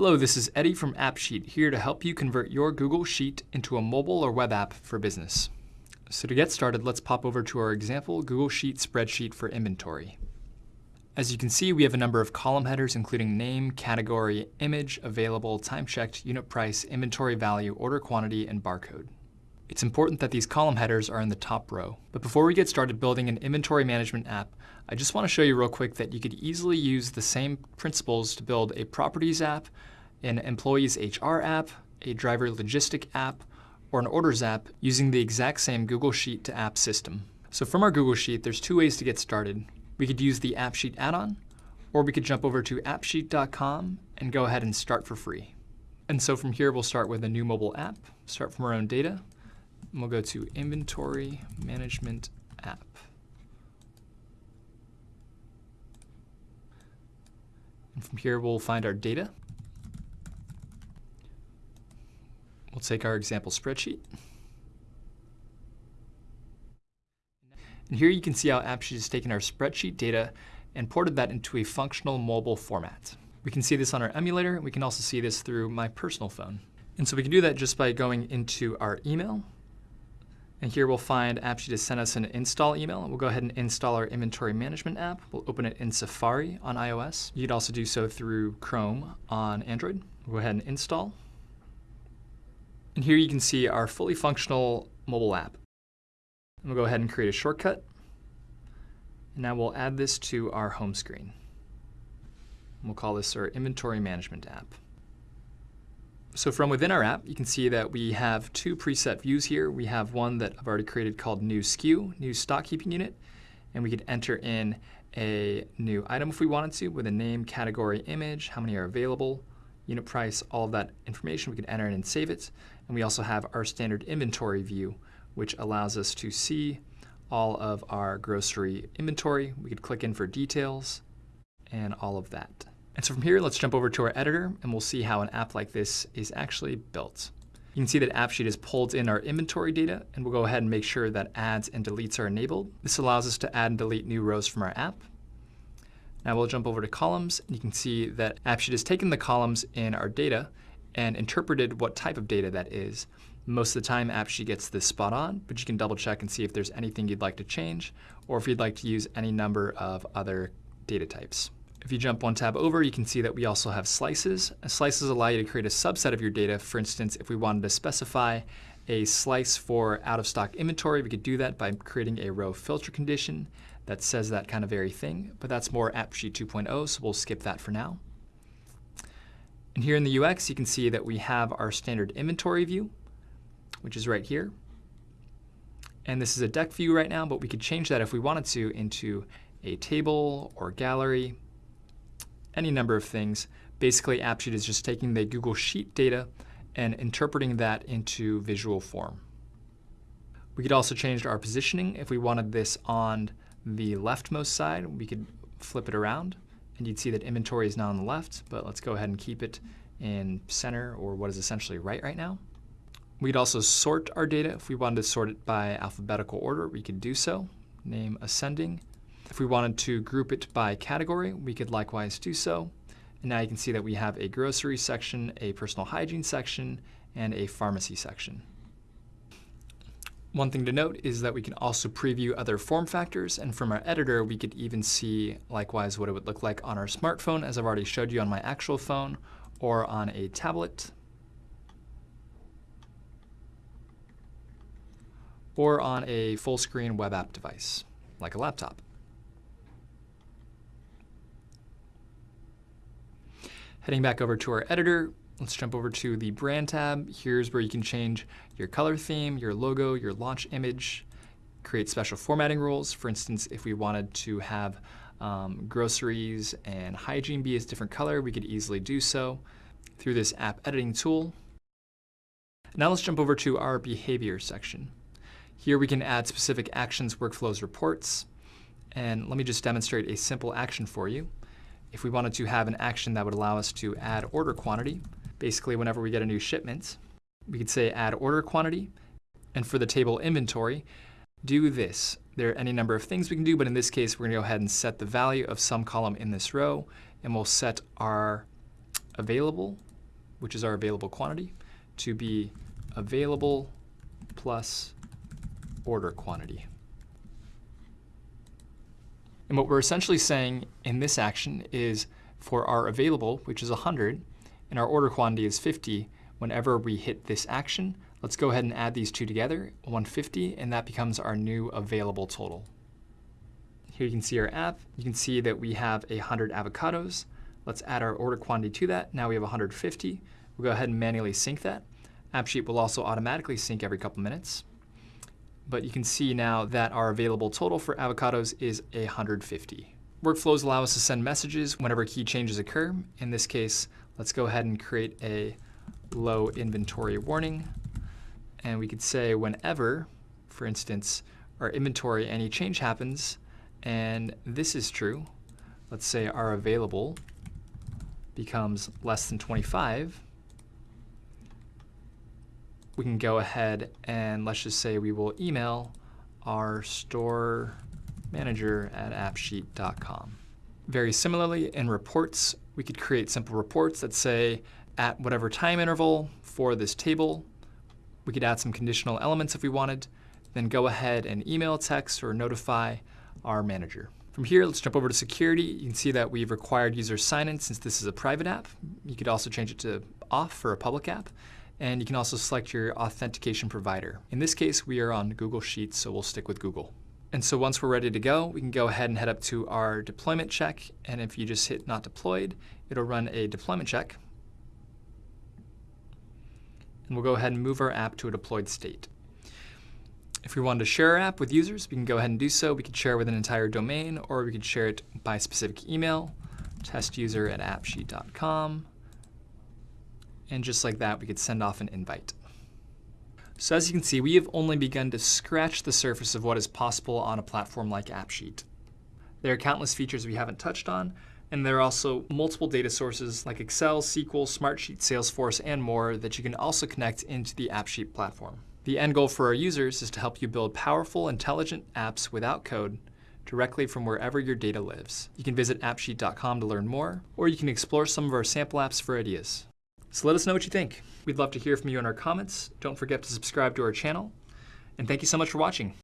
Hello, this is Eddie from AppSheet here to help you convert your Google Sheet into a mobile or web app for business. So to get started, let's pop over to our example Google Sheet spreadsheet for inventory. As you can see, we have a number of column headers including name, category, image, available, time checked, unit price, inventory value, order quantity, and barcode. It's important that these column headers are in the top row. But before we get started building an inventory management app, I just want to show you real quick that you could easily use the same principles to build a properties app, an employees HR app, a driver logistic app, or an orders app using the exact same Google Sheet to app system. So from our Google Sheet, there's two ways to get started. We could use the AppSheet add-on, or we could jump over to appsheet.com and go ahead and start for free. And so from here, we'll start with a new mobile app, start from our own data, and we'll go to Inventory Management App. And from here, we'll find our data. We'll take our example spreadsheet. And here you can see how AppSheet has taken our spreadsheet data and ported that into a functional mobile format. We can see this on our emulator. We can also see this through my personal phone. And so we can do that just by going into our email and here we'll find AppSheet has sent us an install email. We'll go ahead and install our inventory management app. We'll open it in Safari on iOS. You could also do so through Chrome on Android. We'll go ahead and install. And here you can see our fully functional mobile app. And we'll go ahead and create a shortcut. And now we'll add this to our home screen. We'll call this our inventory management app. So from within our app, you can see that we have two preset views here. We have one that I've already created called new SKU, new stock keeping unit, and we could enter in a new item if we wanted to with a name, category, image, how many are available, unit price, all of that information. We can enter in and save it. And we also have our standard inventory view, which allows us to see all of our grocery inventory. We could click in for details and all of that. And so from here, let's jump over to our editor and we'll see how an app like this is actually built. You can see that AppSheet has pulled in our inventory data and we'll go ahead and make sure that adds and deletes are enabled. This allows us to add and delete new rows from our app. Now we'll jump over to columns and you can see that AppSheet has taken the columns in our data and interpreted what type of data that is. Most of the time AppSheet gets this spot on, but you can double check and see if there's anything you'd like to change or if you'd like to use any number of other data types. If you jump one tab over, you can see that we also have slices. Slices allow you to create a subset of your data. For instance, if we wanted to specify a slice for out-of-stock inventory, we could do that by creating a row filter condition that says that kind of very thing, but that's more AppSheet 2.0, so we'll skip that for now. And here in the UX, you can see that we have our standard inventory view, which is right here. And this is a deck view right now, but we could change that if we wanted to into a table or gallery any number of things. Basically, AppSheet is just taking the Google Sheet data and interpreting that into visual form. We could also change our positioning. If we wanted this on the leftmost side, we could flip it around and you'd see that inventory is now on the left, but let's go ahead and keep it in center or what is essentially right right now. We'd also sort our data. If we wanted to sort it by alphabetical order, we could do so. Name ascending, if we wanted to group it by category, we could likewise do so. And now you can see that we have a grocery section, a personal hygiene section, and a pharmacy section. One thing to note is that we can also preview other form factors, and from our editor, we could even see likewise what it would look like on our smartphone, as I've already showed you on my actual phone, or on a tablet, or on a full screen web app device, like a laptop. Heading back over to our editor, let's jump over to the brand tab. Here's where you can change your color theme, your logo, your launch image, create special formatting rules. For instance, if we wanted to have um, groceries and hygiene be a different color, we could easily do so through this app editing tool. Now let's jump over to our behavior section. Here we can add specific actions, workflows, reports. And let me just demonstrate a simple action for you if we wanted to have an action that would allow us to add order quantity, basically whenever we get a new shipment, we could say add order quantity, and for the table inventory, do this. There are any number of things we can do, but in this case, we're gonna go ahead and set the value of some column in this row, and we'll set our available which is our available quantity, to be available plus order quantity. And what we're essentially saying in this action is for our available, which is 100, and our order quantity is 50, whenever we hit this action, let's go ahead and add these two together, 150, and that becomes our new available total. Here you can see our app. You can see that we have 100 avocados. Let's add our order quantity to that. Now we have 150. We'll go ahead and manually sync that. AppSheet will also automatically sync every couple minutes. But you can see now that our available total for avocados is 150. Workflows allow us to send messages whenever key changes occur. In this case, let's go ahead and create a low inventory warning. And we could say whenever, for instance, our inventory any change happens, and this is true, let's say our available becomes less than 25, we can go ahead and let's just say we will email our store manager at appsheet.com. Very similarly, in reports, we could create simple reports that say at whatever time interval for this table, we could add some conditional elements if we wanted, then go ahead and email, text, or notify our manager. From here, let's jump over to security. You can see that we've required user sign-in since this is a private app. You could also change it to off for a public app. And you can also select your authentication provider. In this case, we are on Google Sheets, so we'll stick with Google. And so once we're ready to go, we can go ahead and head up to our deployment check. And if you just hit not deployed, it'll run a deployment check. And we'll go ahead and move our app to a deployed state. If we wanted to share our app with users, we can go ahead and do so. We could share with an entire domain, or we could share it by specific email, testuser at appsheet.com. And just like that, we could send off an invite. So as you can see, we have only begun to scratch the surface of what is possible on a platform like AppSheet. There are countless features we haven't touched on, and there are also multiple data sources like Excel, SQL, Smartsheet, Salesforce, and more that you can also connect into the AppSheet platform. The end goal for our users is to help you build powerful, intelligent apps without code directly from wherever your data lives. You can visit appsheet.com to learn more, or you can explore some of our sample apps for ideas. So let us know what you think. We'd love to hear from you in our comments. Don't forget to subscribe to our channel. And thank you so much for watching.